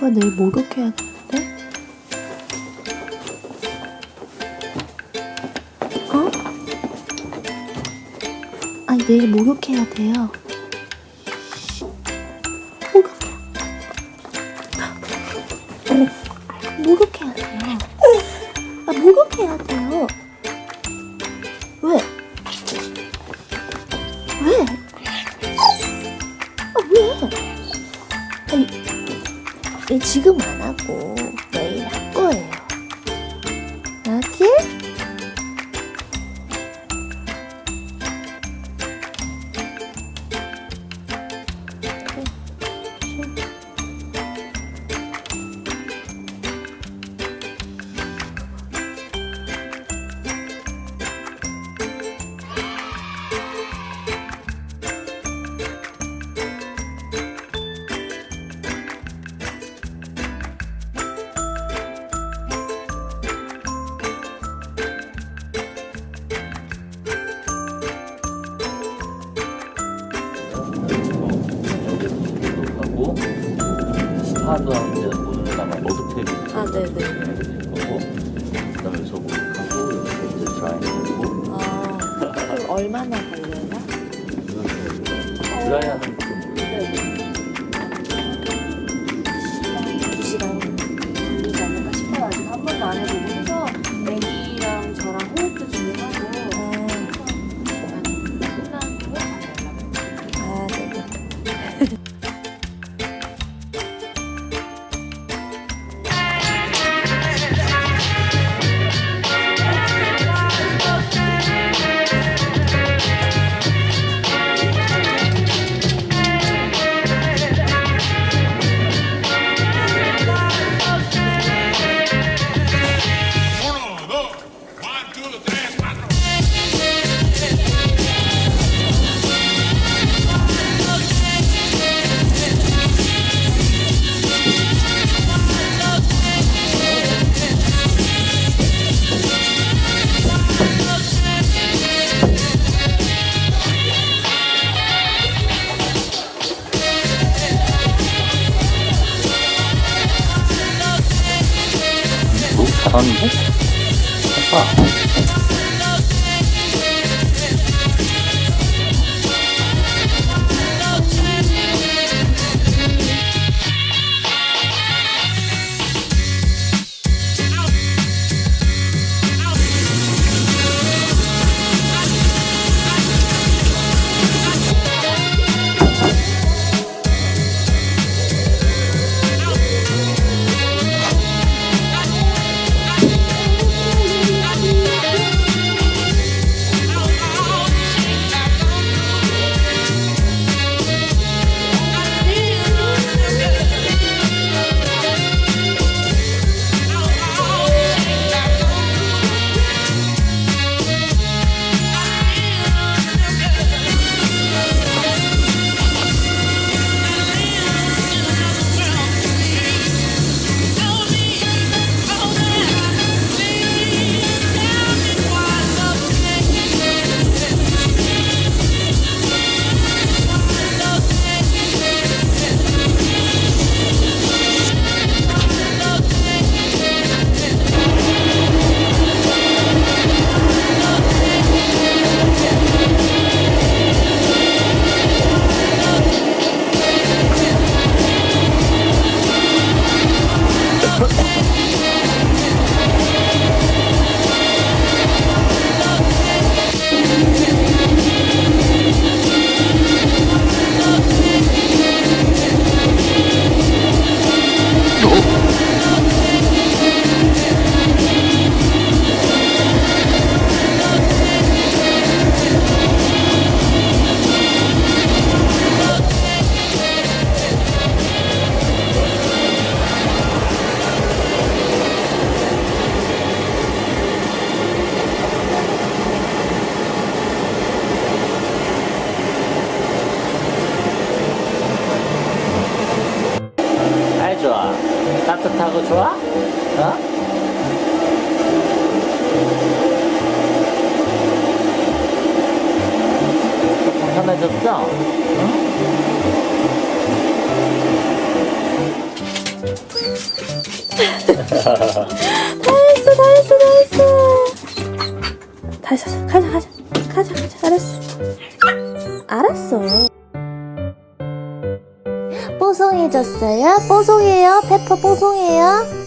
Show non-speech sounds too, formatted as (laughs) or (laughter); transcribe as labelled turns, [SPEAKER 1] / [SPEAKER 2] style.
[SPEAKER 1] 내일 목욕해야 되는데? 어? 아니, 내일 목욕해야 돼요. 어, 목욕해야 돼요. 아, 목욕해야 돼요. 지금 안 하고 내일 할 거예요.
[SPEAKER 2] 스타도 하는데 오늘 아마 머드테이블
[SPEAKER 1] 아, 네네.
[SPEAKER 2] 거고 그다음에 여기서 목욕하고 여기서 이제 드라이하고
[SPEAKER 1] 아, 그럼 얼마나 걸려요?
[SPEAKER 2] 잘하는데? 아빠 따뜻하고 좋아? 어? 편해졌죠? (laughs)
[SPEAKER 3] 다 했어 다 했어 다 했어 다시 가자 가자 가자 가자 알았어 알았어 뽀송이에요? 페퍼 뽀송이에요?